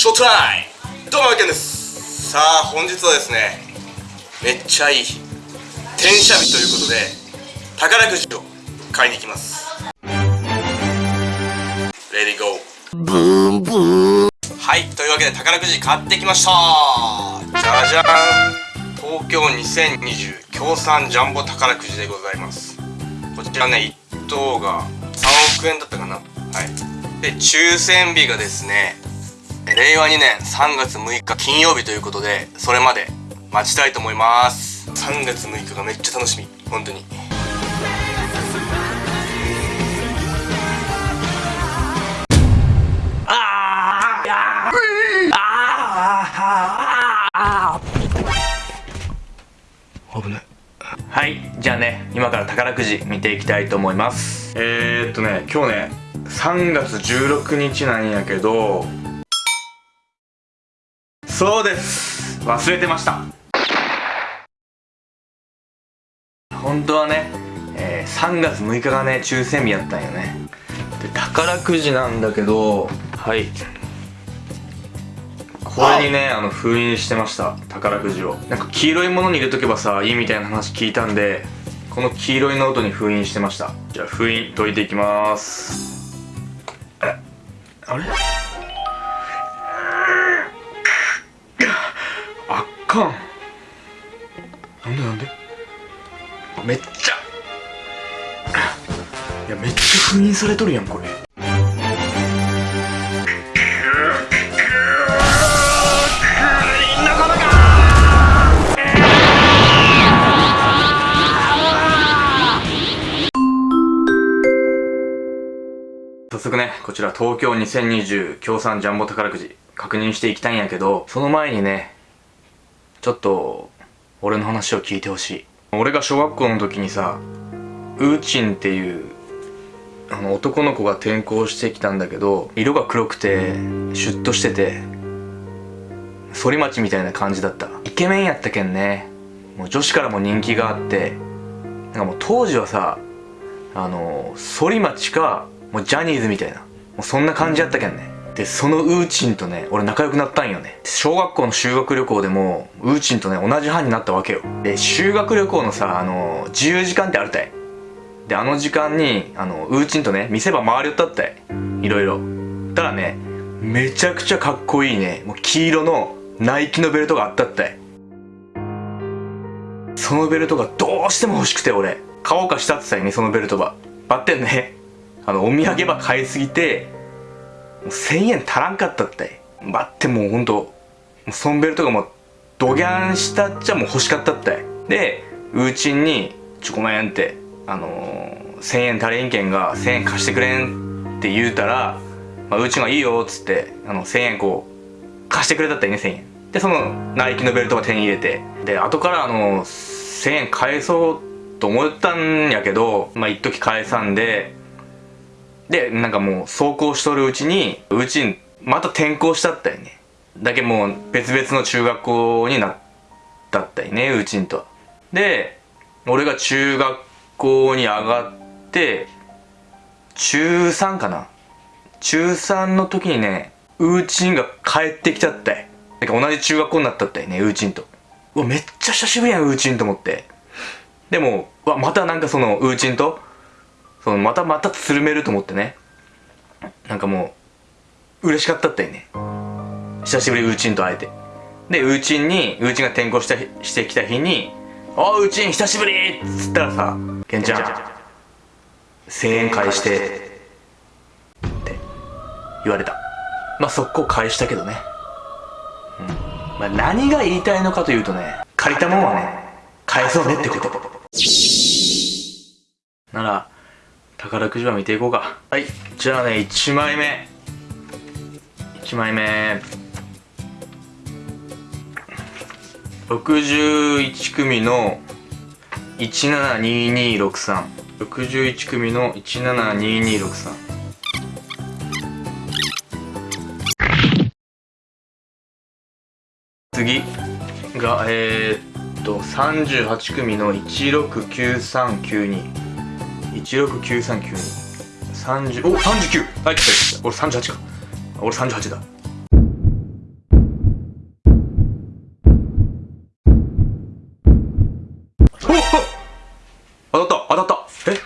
ショータイ。どうもけんです。さあ本日はですねめっちゃいい転写日ということで宝くじを買いに行きます。レディーゴーブーンブーンはいというわけで宝くじ買ってきました。じゃじゃん。東京2020協賛ジャンボ宝くじでございます。こちらね1等が3億円だったかな。はい。で抽選日がですね令和2年3月6日金曜日ということでそれまで待ちたいと思います。3月6日がめっちゃ楽しみ。本当に。危ない。はいじゃあね今から宝くじ見ていきたいと思います。えー、っとね今日ね3月16日なんやけどそうです。忘れてました。本当はね、えー、3月6日がね抽選日やったんよね。で宝くじなんだけどはい。これにねあの封印してました。宝くじを。なんか黄色いものに入れとけばさいいみたいな話聞いたんでこの黄色いノートに封印してました。じゃあ封印解いていきます。あれ？かん。なんでなんで？めっちゃ。いやめっちゃ封印されとるやんこれ。早速ね、こちら東京2020協賛ジャンボ宝くじ確認していきたいんやけど、その前にね、ちょっと俺の話を聞いてほしい。俺が小学校の時にさウーチンっていうあの男の子が転校してきたんだけど色が黒くてシュッとしてて反町みたいな感じだった。イケメンやったけんね。もう女子からも人気があってなんかもう当時はさあの反町かもうジャニーズみたいなもうそんな感じやったけんね。でそのウーチンとね俺仲良くなったんよね。小学校の修学旅行でもウーチンとね同じ班になったわけよ。で修学旅行のさあの自由時間ってあるたい。であの時間にあのウーチンとね見せ場回りよったったい。いろいろ。たらねめちゃくちゃかっこいいね。もう黄色のナイキのベルトがあったったい。そのベルトがどうしても欲しくて俺。買おうかしたってたいねそのベルトばばってんね。あのお土産ば買いすぎて1000円足らんかったって。待ってもうほんとソンベルとかもドギャンしたっちゃもう欲しかったって。でうちに「ちょごめん」ってあのー、1000円足りんけんが1000円貸してくれんって言うたら、まあ、うちがいいよっつってあの1000円こう貸してくれたったらね1000円。でそのナイキのベルトが手に入れて。で後からあの1000円返そうと思ったんやけどまあ一時返さんでで、なんかもう走行しとるうちに、うちにまた転校したったよね。だけもう別々の中学校になったったよね、うちんと。で、俺が中学校に上がって、中3かな。中3の時にね、うちんが帰ってきちゃったよ。なんか同じ中学校になったったよね、うちんと。うわ、めっちゃ久しぶりやん、うちんと思って。でも、わ、またなんかその、うちんと、そのまたまたつるめると思ってね。なんかもう嬉しかったったよね。久しぶりウーチンと会えて。でウーチンにウーチンが転校したしてきた日に「おうウーチン久しぶり!」っつったらさ「ケンちゃん1000円返して」って言われた。まあ速攻返したけどね。うん。まあ何が言いたいのかというとね借りたもんはね返そうねってこと。なら宝くじは見ていこうか。はい。じゃあね1枚目。1枚目。61組の172263 61組の172263次がえー、っと38組の169392 16939230お三39はい来た俺38か。俺38だ。お当たった。当たった。え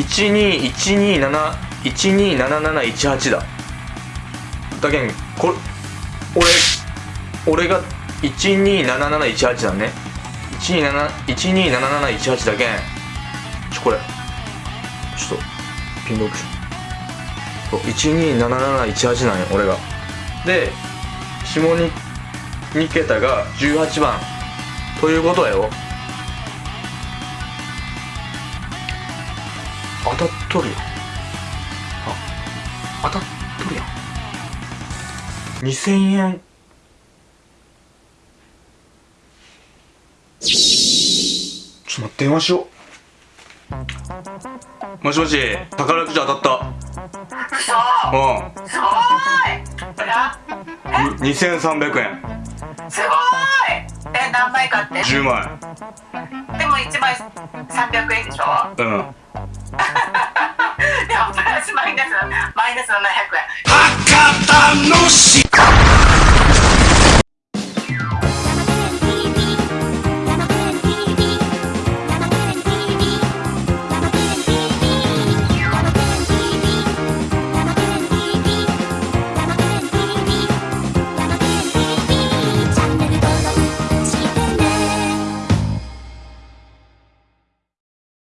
？121271277718だ。だけんこれ俺俺が127718だね。127718だけん。ちょこれ。ちょっとピンロックそう127718なんよ俺が。で下に2桁が18番。ということやよ当たっとるよあ当たっとるやん。2000円。ちょっと待って電話しよう。もしもし宝くじ当たった。嘘。うすごい。あん2300円すごい。え何枚買って？10枚でも1枚300円でしょ？うん。でもプラスマイナスマイナス700円。博多のし